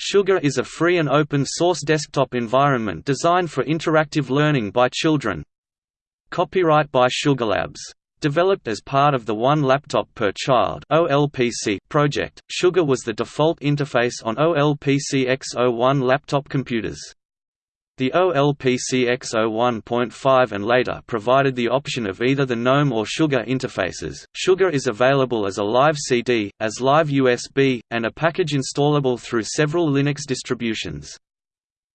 Sugar is a free and open-source desktop environment designed for interactive learning by children. Copyright by Sugarlabs. Developed as part of the One Laptop Per Child project, Sugar was the default interface on OLPC XO-1 laptop computers. The OLPC XO-1.5 and later provided the option of either the GNOME or Sugar interfaces. Sugar is available as a live CD, as live USB, and a package installable through several Linux distributions.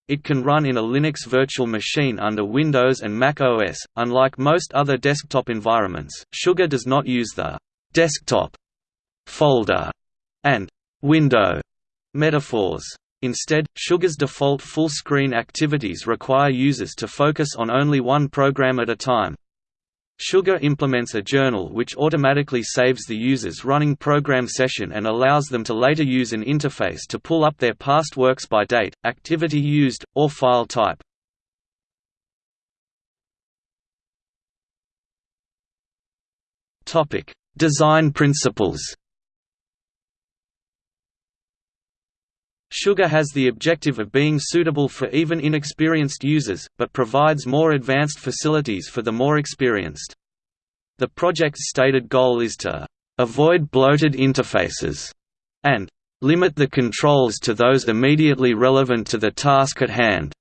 It can run in a Linux virtual machine under Windows and Mac OS. Unlike most other desktop environments, Sugar does not use the desktop, folder, and window metaphors. Instead, Sugar's default full-screen activities require users to focus on only one program at a time. Sugar implements a journal which automatically saves the user's running program session and allows them to later use an interface to pull up their past works by date, activity used, or file type. Design principles Sugar has the objective of being suitable for even inexperienced users, but provides more advanced facilities for the more experienced. The project's stated goal is to avoid bloated interfaces and limit the controls to those immediately relevant to the task at hand.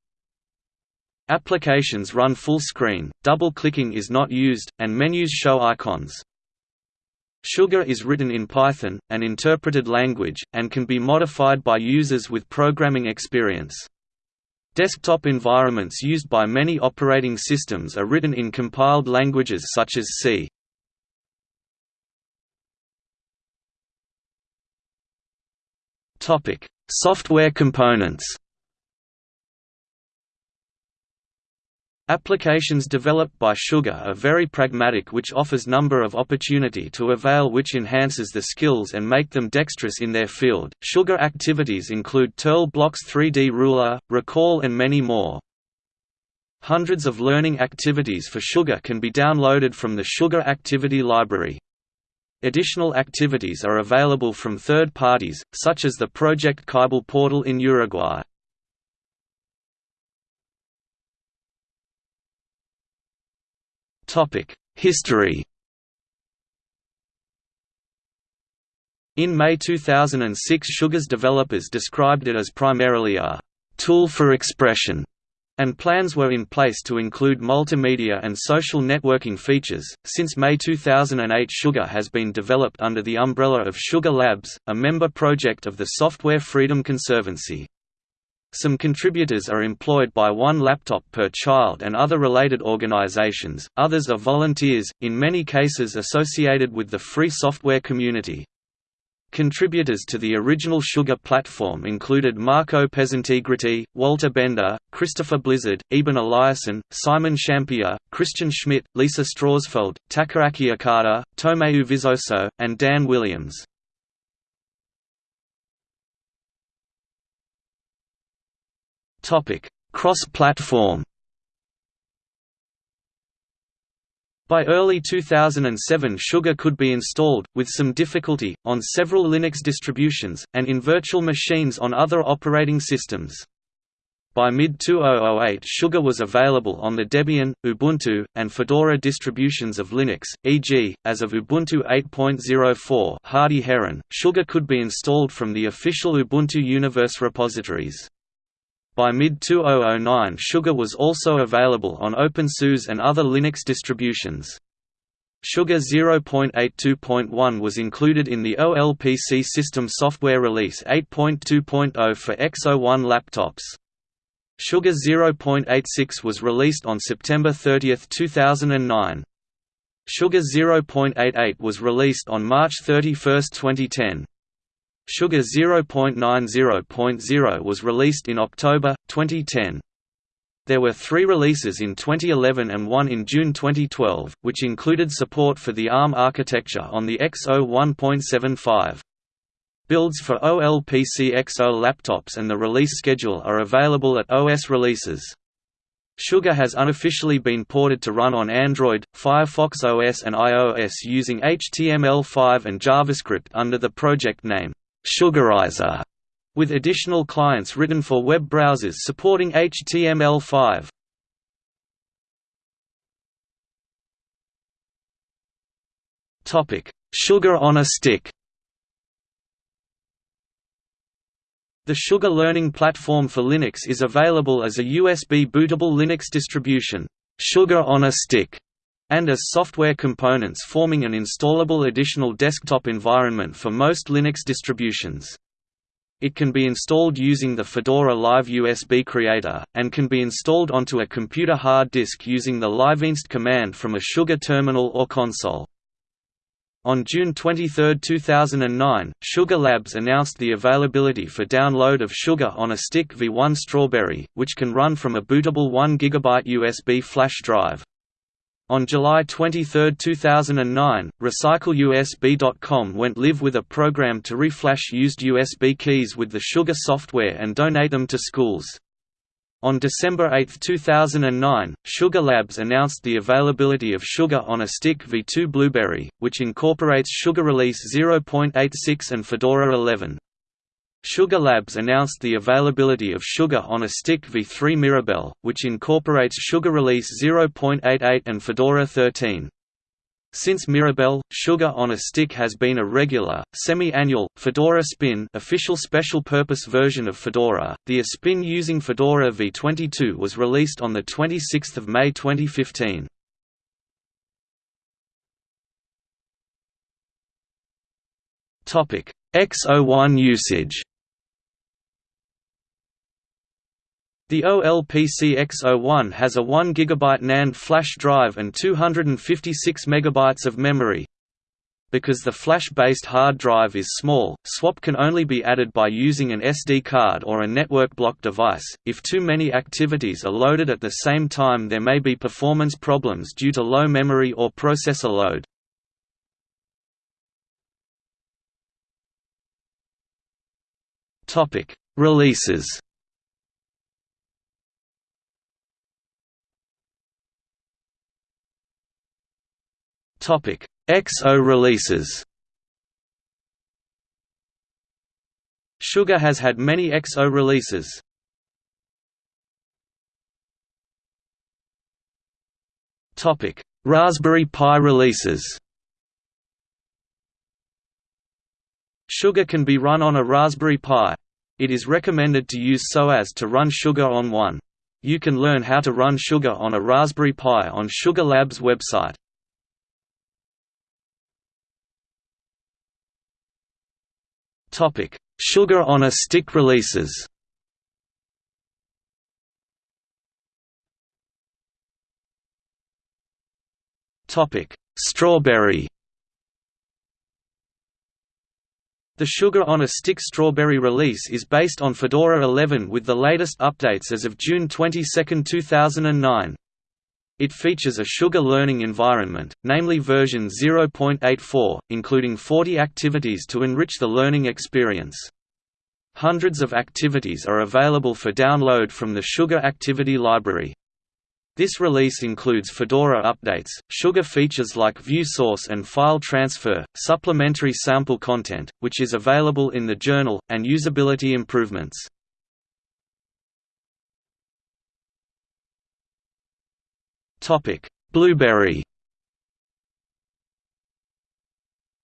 Applications run full screen, double-clicking is not used, and menus show icons. Sugar is written in Python, an interpreted language, and can be modified by users with programming experience. Desktop environments used by many operating systems are written in compiled languages such as C. Software components Applications developed by Sugar are very pragmatic which offers number of opportunity to avail which enhances the skills and make them dexterous in their field. Sugar activities include Turtle Blocks 3D Ruler, Recall and many more. Hundreds of learning activities for Sugar can be downloaded from the Sugar Activity Library. Additional activities are available from third parties, such as the Project Ceibal portal in Uruguay. History In May 2006 Sugar's developers described it as primarily a «tool for expression» and plans were in place to include multimedia and social networking features. Since May 2008, Sugar has been developed under the umbrella of Sugar Labs, a member project of the Software Freedom Conservancy. Some contributors are employed by one laptop per child and other related organizations, others are volunteers, in many cases associated with the free software community. Contributors to the original Sugar platform included Marco Pesenti Gritti, Walter Bender, Christopher Blizzard, Eben Eliason, Simon Schampijer, Christian Schmidt, Lisa Strausfeld, Takaaki Okada, Tomeu Vizoso, and Dan Williams. Cross-platform By early 2007 Sugar could be installed, with some difficulty, on several Linux distributions, and in virtual machines on other operating systems. By mid-2008 Sugar was available on the Debian, Ubuntu, and Fedora distributions of Linux, e.g., as of Ubuntu 8.04 Hardy Heron, Sugar could be installed from the official Ubuntu Universe repositories. By mid-2009 Sugar was also available on OpenSUSE and other Linux distributions. Sugar 0.82.1 was included in the OLPC system software release 8.2.0 for XO-1 laptops. Sugar 0.86 was released on September 30, 2009. Sugar 0.88 was released on March 31, 2010. Sugar 0.90.0 was released in October, 2010. There were three releases in 2011 and one in June 2012, which included support for the ARM architecture on the XO 1.75. Builds for OLPC XO laptops and the release schedule are available at OS releases. Sugar has unofficially been ported to run on Android, Firefox OS and iOS using HTML5 and JavaScript under the project name Sugarizer. with additional clients written for web browsers supporting HTML5. Topic: Sugar on a stick The Sugar Learning Platform for Linux is available as a USB bootable Linux distribution, Sugar on a Stick, and as software components forming an installable additional desktop environment for most Linux distributions. It can be installed using the Fedora Live USB Creator, and can be installed onto a computer hard disk using the liveinst command from a Sugar terminal or console. On June 23, 2009, Sugar Labs announced the availability for download of Sugar on a Stick v1 Strawberry, which can run from a bootable 1 GB USB flash drive. On July 23, 2009, RecycleUSB.com went live with a program to reflash used USB keys with the Sugar software and donate them to schools. On December 8, 2009, Sugar Labs announced the availability of Sugar on a Stick v2 Blueberry, which incorporates Sugar Release 0.86 and Fedora 11. Sugar Labs announced the availability of Sugar on a Stick v3 Mirabelle, which incorporates Sugar Release 0.88 and Fedora 13. Since Mirabelle, Sugar on a Stick has been a regular, semi-annual, Fedora Spin official special-purpose version of Fedora. The Spin using Fedora v22 was released on 26 May 2015. XO-1 usage The OLPC XO-1 has a 1 GB NAND flash drive and 256 MB of memory. Because the flash-based hard drive is small, swap can only be added by using an SD card or a network block device. If too many activities are loaded at the same time there may be performance problems due to low memory or processor load. Releases XO releases. Sugar has had many XO releases. Topic: Raspberry Pi releases. Sugar can be run on a Raspberry Pi. It is recommended to use SOAS to run Sugar on one. You can learn how to run Sugar on a Raspberry Pi on Sugar Labs website. Topic: Sugar on a stick releases. Topic: Strawberry. The Sugar on a Stick Strawberry release is based on Fedora 11 with the latest updates as of June 22, 2009. It features a Sugar learning environment, namely version 0.84, including 40 activities to enrich the learning experience. Hundreds of activities are available for download from the Sugar Activity Library. This release includes Fedora updates, Sugar features like view source and file transfer, supplementary sample content, which is available in the journal, and usability improvements. Topic: Blueberry.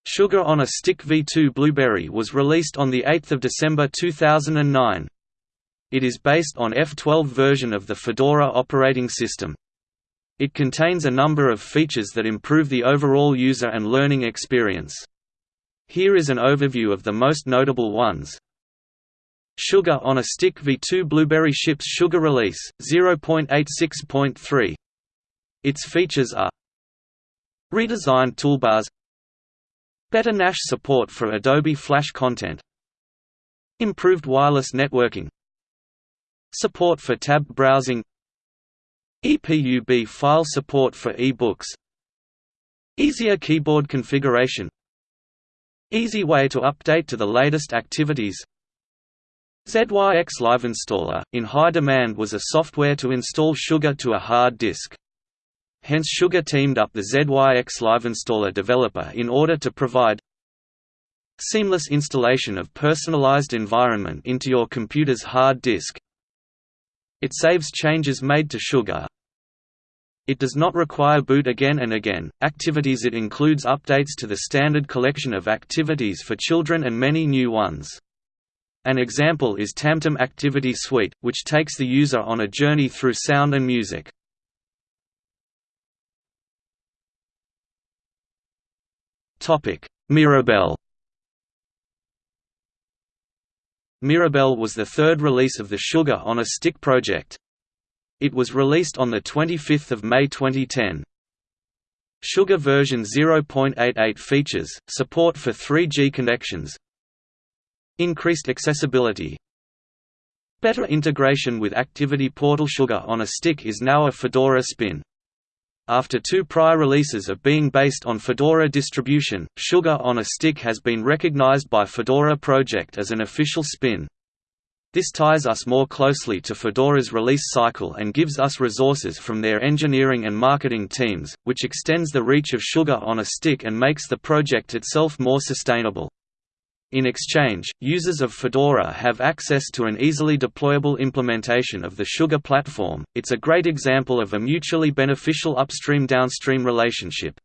Sugar on a Stick V2 Blueberry was released on 8 December 2009. It is based on F12 version of the Fedora operating system. It contains a number of features that improve the overall user and learning experience. Here is an overview of the most notable ones. Sugar on a Stick V2 Blueberry ships Sugar Release 0.86.3 its features are Redesigned toolbars Better Gnash support for Adobe Flash content Improved wireless networking Support for tab browsing EPUB file support for e-books Easier keyboard configuration Easy way to update to the latest activities ZYX Live Installer, in high demand was a software to install Sugar to a hard disk. Hence Sugar teamed up the ZYX Live Installer developer in order to provide seamless installation of personalized environment into your computer's hard disk. It saves changes made to Sugar. It does not require boot again and again. Activities It includes updates to the standard collection of activities for children and many new ones. An example is Tamtam Activity Suite, which takes the user on a journey through sound and music. Mirabelle Mirabelle was the third release of the Sugar on a Stick project. It was released on 25 May 2010. Sugar version 0.88 features, support for 3G connections Increased accessibility Better integration with Activity Portal Sugar on a Stick is now a Fedora spin. After two prior releases of being based on Fedora distribution, Sugar on a Stick has been recognized by Fedora Project as an official spin. This ties us more closely to Fedora's release cycle and gives us resources from their engineering and marketing teams, which extends the reach of Sugar on a Stick and makes the project itself more sustainable. In exchange, users of Fedora have access to an easily deployable implementation of the Sugar platform. It's a great example of a mutually beneficial upstream-downstream relationship.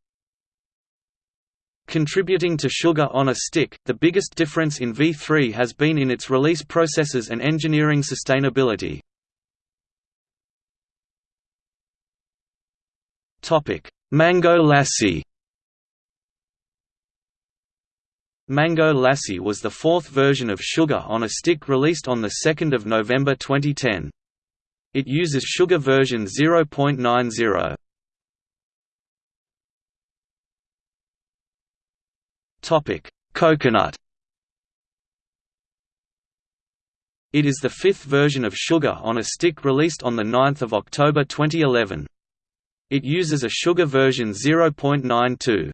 Contributing to Sugar on a Stick, the biggest difference in V3 has been in its release processes and engineering sustainability. Mango Lassi Mango Lassi was the fourth version of Sugar on a Stick released on 2 November 2010. It uses Sugar version 0.90. Coconut It is the fifth version of Sugar on a Stick released on 9 October 2011. It uses a Sugar version 0.92.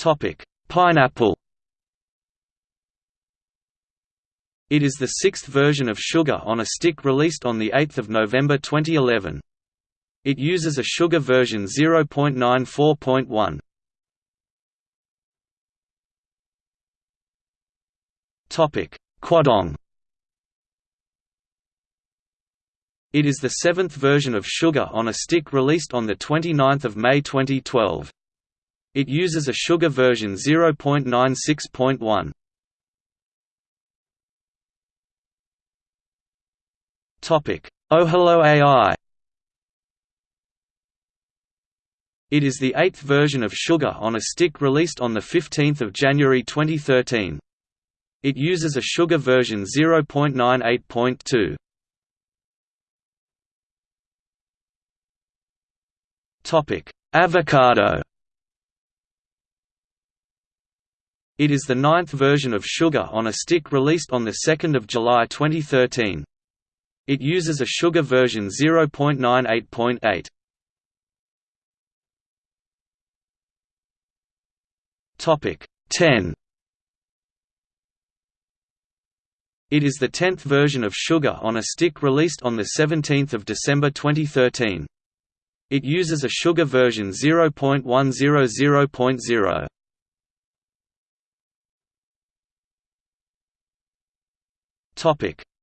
Topic: Pineapple. It is the sixth version of Sugar on a Stick released on 8 November 2011. It uses a Sugar version 0.94.1. Topic: Quandong. It is the seventh version of Sugar on a Stick released on 29 May 2012. It uses a Sugar version 0.96.1. Topic: Ohelo AI. It is the eighth version of Sugar on a Stick released on 15 January 2013. It uses a Sugar version 0.98.2. Topic: Avocado It is the ninth version of Sugar on a Stick released on 2 July 2013. It uses a Sugar version 0.98.8. Topic 10. It is the tenth version of Sugar on a Stick released on 17 December 2013. It uses a Sugar version 0.100.0.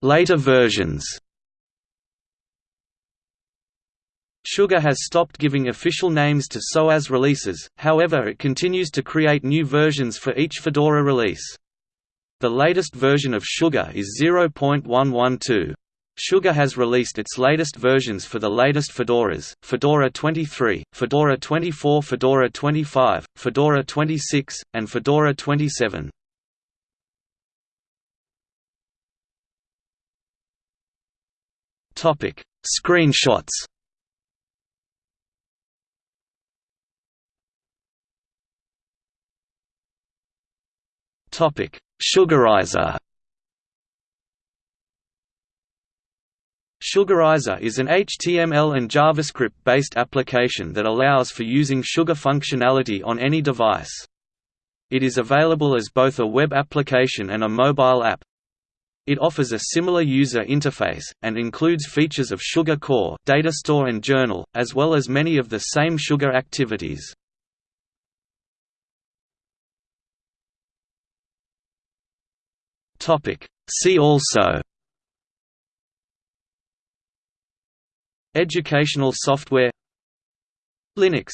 Later versions Sugar has stopped giving official names to SOAS releases, however it continues to create new versions for each Fedora release. The latest version of Sugar is 0.112. Sugar has released its latest versions for the latest Fedoras, Fedora 23, Fedora 24 Fedora 25, Fedora 26, and Fedora 27. Topic: Screenshots. Topic: Sugarizer. Sugarizer is an HTML and JavaScript-based application that allows for using Sugar functionality on any device. It is available as both a web application and a mobile app. It offers a similar user interface, and includes features of Sugar Core data store and journal, as well as many of the same Sugar activities. See also Educational software Linux